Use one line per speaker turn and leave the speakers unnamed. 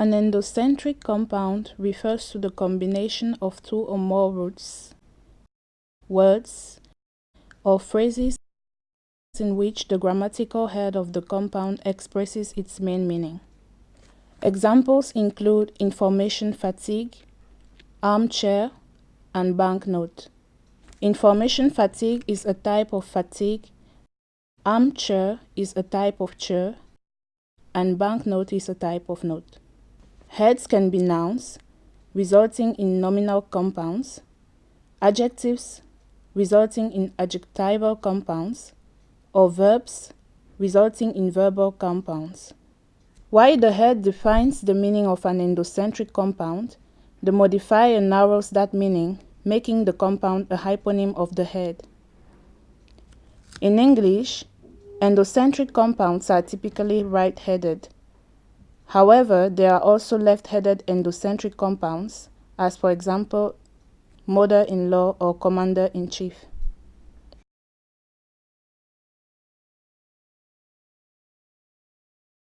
An endocentric compound refers to the combination of two or more roots, words, or phrases in which the grammatical head of the compound expresses its main meaning. Examples include information fatigue, armchair, and banknote. Information fatigue is a type of fatigue, armchair is a type of chair, and banknote is a type of note. Heads can be nouns, resulting in nominal compounds, adjectives, resulting in adjectival compounds, or verbs, resulting in verbal compounds. While the head defines the meaning of an endocentric compound, the modifier narrows that meaning, making the compound a hyponym of the head. In English, endocentric compounds are typically right-headed, However, there are also left-headed endocentric compounds, as for example, mother-in-law or commander-in-chief.